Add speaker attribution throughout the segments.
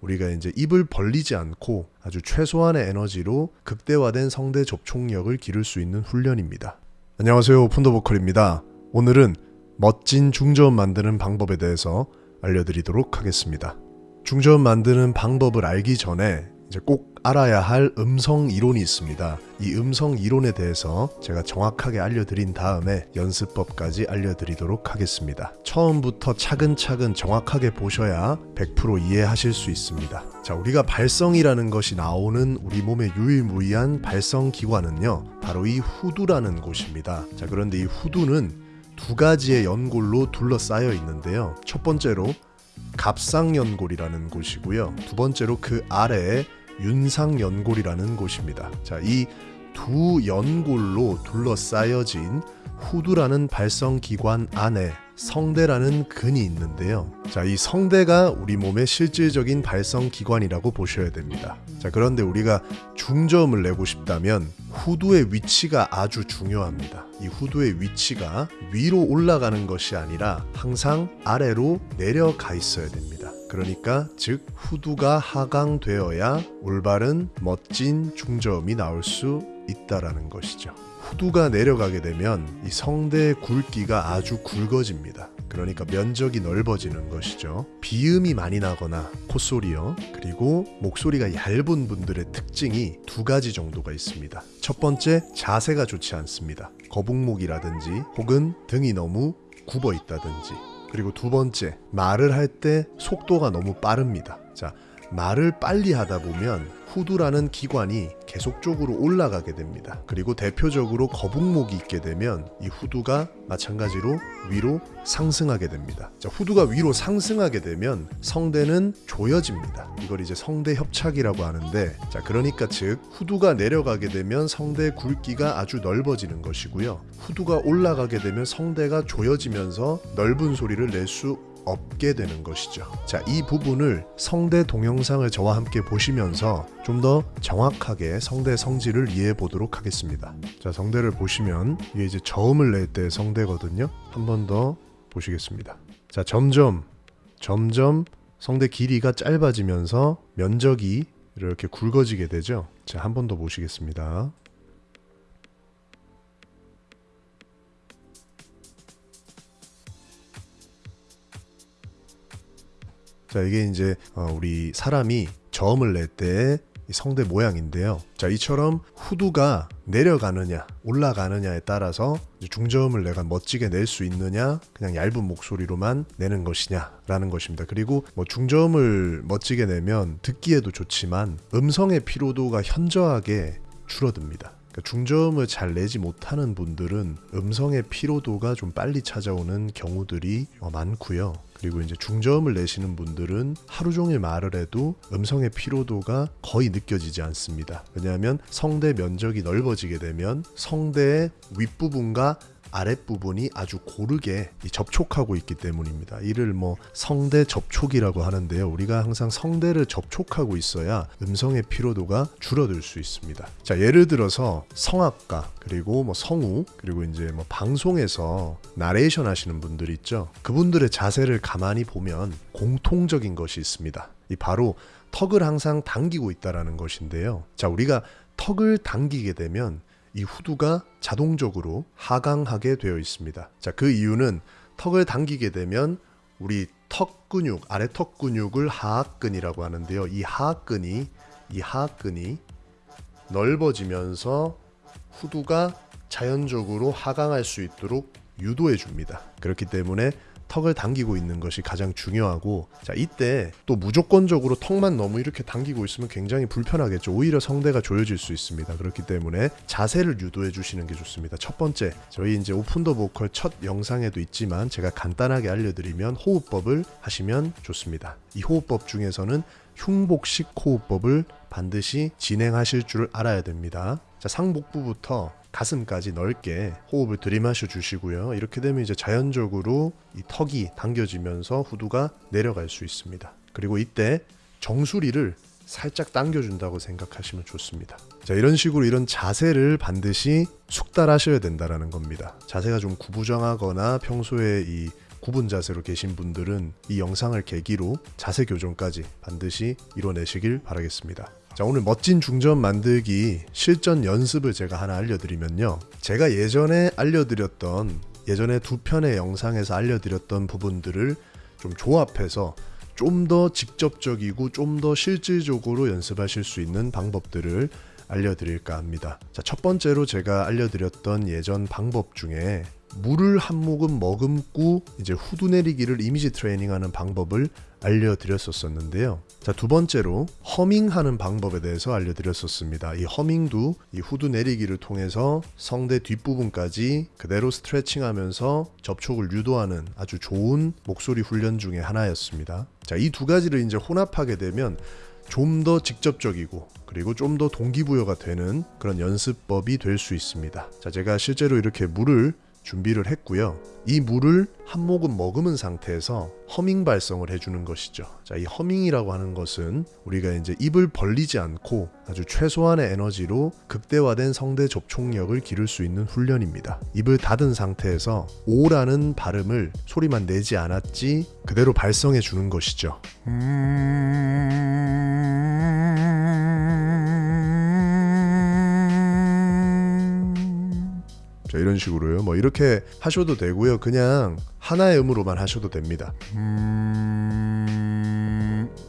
Speaker 1: 우리가 이제 입을 벌리지 않고 아주 최소한의 에너지로 극대화된 성대 접촉력을 기를 수 있는 훈련입니다. 안녕하세요. 푼더 보컬입니다. 오늘은 멋진 중저음 만드는 방법에 대해서 알려드리도록 하겠습니다. 중저음 만드는 방법을 알기 전에 이제 꼭 알아야 할 음성 이론이 있습니다. 이 음성 이론에 대해서 제가 정확하게 알려드린 다음에 연습법까지 알려드리도록 하겠습니다. 처음부터 차근차근 정확하게 보셔야 100% 이해하실 수 있습니다. 자, 우리가 발성이라는 것이 나오는 우리 몸의 유일무이한 발성 기관은요, 바로 이 후두라는 곳입니다. 자, 그런데 이 후두는 두 가지의 연골로 둘러싸여 있는데요. 첫 번째로 갑상연골이라는 곳이고요. 두 번째로 그 아래에 윤상연골이라는 곳입니다. 자, 이 두 연골로 둘러싸여진 후두라는 발성 기관 안에 성대라는 근이 있는데요. 자, 이 성대가 우리 몸의 실질적인 발성 기관이라고 보셔야 됩니다. 자, 그런데 우리가 중저음을 내고 싶다면 후두의 위치가 아주 중요합니다. 이 후두의 위치가 위로 올라가는 것이 아니라 항상 아래로 내려가 있어야 됩니다. 그러니까 즉 후두가 하강되어야 올바른 멋진 중저음이 나올 수 있다라는 것이죠. 후두가 내려가게 되면 이 성대의 굵기가 아주 굵어집니다. 그러니까 면적이 넓어지는 것이죠. 비음이 많이 나거나 콧소리요. 그리고 목소리가 얇은 분들의 특징이 두 가지 정도가 있습니다. 첫 번째, 자세가 좋지 않습니다. 거북목이라든지 혹은 등이 너무 굽어 있다든지. 그리고 두 번째, 말을 할 때 속도가 너무 빠릅니다. 자, 말을 빨리 하다 보면 후두라는 기관이 계속적으로 올라가게 됩니다. 그리고 대표적으로 거북목이 있게 되면 이 후두가 마찬가지로 위로 상승하게 됩니다. 자, 후두가 위로 상승하게 되면 성대는 조여집니다. 이걸 이제 성대 협착이라고 하는데 자, 그러니까 즉 후두가 내려가게 되면 성대 굵기가 아주 넓어지는 것이고요. 후두가 올라가게 되면 성대가 조여지면서 넓은 소리를 낼 수 없게 되는 것이죠. 자, 이 부분을 성대 동영상을 저와 함께 보시면서 좀 더 정확하게 성대 성질을 이해해 보도록 하겠습니다. 자, 성대를 보시면 이게 이제 저음을 낼 때 성대거든요. 한 번 더 보시겠습니다. 자, 점점 점점 성대 길이가 짧아지면서 면적이 이렇게 굵어지게 되죠. 자, 한 번 더 보시겠습니다. 자 이게 이제 어, 우리 사람이 저음을 낼 때 성대 모양인데요. 자 이처럼 후두가 내려가느냐 올라가느냐에 따라서 중저음을 내가 멋지게 낼 수 있느냐 그냥 얇은 목소리로만 내는 것이냐 라는 것입니다. 그리고 뭐 중저음을 멋지게 내면 듣기에도 좋지만 음성의 피로도가 현저하게 줄어듭니다. 그러니까 중저음을 잘 내지 못하는 분들은 음성의 피로도가 좀 빨리 찾아오는 경우들이 어, 많고요. 그리고 이제 중저음을 내시는 분들은 하루 종일 말을 해도 음성의 피로도가 거의 느껴지지 않습니다. 왜냐하면 성대 면적이 넓어지게 되면 성대의 윗부분과 아랫부분이 아주 고르게 접촉하고 있기 때문입니다. 이를 뭐 성대 접촉이라고 하는데요. 우리가 항상 성대를 접촉하고 있어야 음성의 피로도가 줄어들 수 있습니다. 자, 예를 들어서 성악가 그리고 뭐 성우 그리고 이제 뭐 방송에서 나레이션 하시는 분들 있죠. 그분들의 자세를 가만히 보면 공통적인 것이 있습니다. 이 바로 턱을 항상 당기고 있다라는 것인데요. 자, 우리가 턱을 당기게 되면 이 후두가 자동적으로 하강하게 되어 있습니다. 자, 그 이유는 턱을 당기게 되면 우리 턱 근육, 아래 턱 근육을 하악근이라고 하는데요. 이 하악근이 이 하악근이 넓어지면서 후두가 자연적으로 하강할 수 있도록 유도해 줍니다. 그렇기 때문에 턱을 당기고 있는 것이 가장 중요하고 자 이때 또 무조건적으로 턱만 너무 이렇게 당기고 있으면 굉장히 불편하겠죠. 오히려 성대가 조여질 수 있습니다. 그렇기 때문에 자세를 유도해 주시는 게 좋습니다. 첫 번째 저희 이제 오픈 더 보컬 첫 영상에도 있지만 제가 간단하게 알려드리면 호흡법을 하시면 좋습니다. 이 호흡법 중에서는 흉복식 호흡법을 반드시 진행하실 줄 알아야 됩니다. 자 상복부부터 가슴까지 넓게 호흡을 들이마셔 주시고요. 이렇게 되면 이제 자연적으로 이 턱이 당겨지면서 후두가 내려갈 수 있습니다. 그리고 이때 정수리를 살짝 당겨준다고 생각하시면 좋습니다. 자 이런 식으로 이런 자세를 반드시 숙달하셔야 된다라는 겁니다. 자세가 좀 구부정하거나 평소에 이 구분 자세로 계신 분들은 이 영상을 계기로 자세 교정까지 반드시 이뤄내시길 바라겠습니다. 자 오늘 멋진 중전 만들기 실전 연습을 제가 하나 알려드리면요. 제가 예전에 알려드렸던 예전에 두 편의 영상에서 알려드렸던 부분들을 좀 조합해서 좀 더 직접적이고 좀 더 실질적으로 연습하실 수 있는 방법들을 알려드릴까 합니다. 자, 첫 번째로 제가 알려드렸던 예전 방법 중에 물을 한 모금 머금고 이제 후두 내리기를 이미지 트레이닝하는 방법을 알려드렸었는데요. 자, 두 번째로 허밍하는 방법에 대해서 알려드렸었습니다. 이 허밍도 이 후두 내리기를 통해서 성대 뒷부분까지 그대로 스트레칭하면서 접촉을 유도하는 아주 좋은 목소리 훈련 중의 하나였습니다. 자, 이 두 가지를 이제 혼합하게 되면 좀 더 직접적이고 그리고 좀 더 동기부여가 되는 그런 연습법이 될 수 있습니다. 자, 제가 실제로 이렇게 물을 준비를 했고요. 이 물을 한 모금 머금은 상태에서 허밍 발성을 해주는 것이죠. 자, 이 허밍이라고 하는 것은 우리가 이제 입을 벌리지 않고 아주 최소한의 에너지로 극대화된 성대 접촉력을 기를 수 있는 훈련입니다. 입을 닫은 상태에서 오라는 발음을 소리만 내지 않았지 그대로 발성해 주는 것이죠. 자, 이런 식으로요. 뭐 이렇게 하셔도 되고요. 그냥 하나의 음으로만 하셔도 됩니다.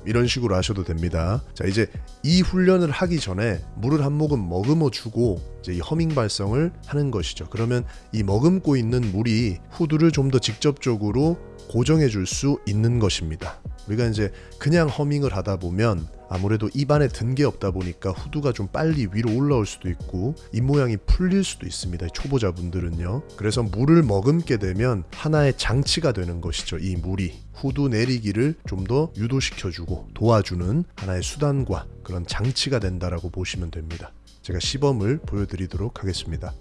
Speaker 1: 이런 식으로 하셔도 됩니다. 자, 이제 이 훈련을 하기 전에 물을 한 모금 머금어 주고 이제 이 허밍 발성을 하는 것이죠. 그러면 이 머금고 있는 물이 후두를 좀 더 직접적으로 고정해 줄 수 있는 것입니다. 우리가 이제 그냥 허밍을 하다 보면 아무래도 입안에 든 게 없다 보니까 후두가 좀 빨리 위로 올라올 수도 있고 입 모양이 풀릴 수도 있습니다. 초보자분들은요. 그래서 물을 머금게 되면 하나의 장치가 되는 것이죠. 이 물이 후두 내리기를 좀 더 유도시켜주고 도와주는 하나의 수단과 그런 장치가 된다라고 보시면 됩니다. 제가 시범을 보여드리도록 하겠습니다.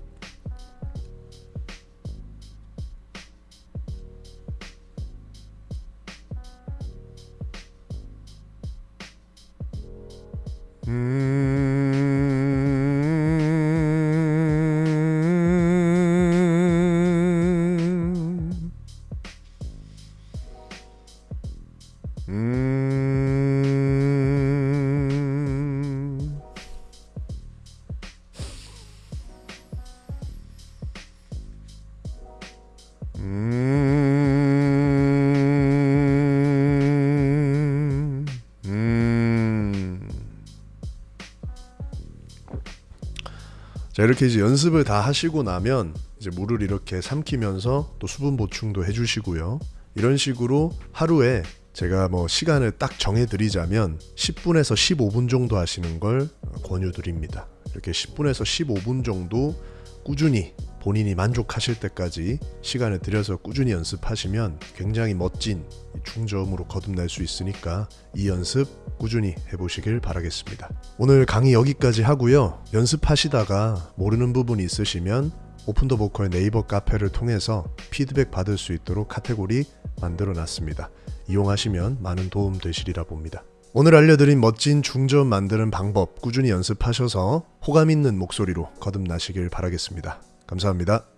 Speaker 1: 음. 음. 자 이렇게 이제 연습을 다 하시고 나면 이제 물을 이렇게 삼키면서 또 수분 보충도 해주시고요. 이런 식으로 하루에 제가 뭐 시간을 딱 정해드리자면 10분에서 15분 정도 하시는 걸 권유드립니다. 이렇게 10분에서 15분 정도 꾸준히 본인이 만족하실 때까지 시간을 들여서 꾸준히 연습하시면 굉장히 멋진 중저음으로 거듭날 수 있으니까 이 연습 꾸준히 해보시길 바라겠습니다. 오늘 강의 여기까지 하고요. 연습하시다가 모르는 부분이 있으시면 오픈 더 보컬 네이버 카페를 통해서 피드백 받을 수 있도록 카테고리 만들어 놨습니다. 이용하시면 많은 도움 되시리라 봅니다. 오늘 알려드린 멋진 중저음 만드는 방법 꾸준히 연습하셔서 호감 있는 목소리로 거듭나시길 바라겠습니다. 감사합니다.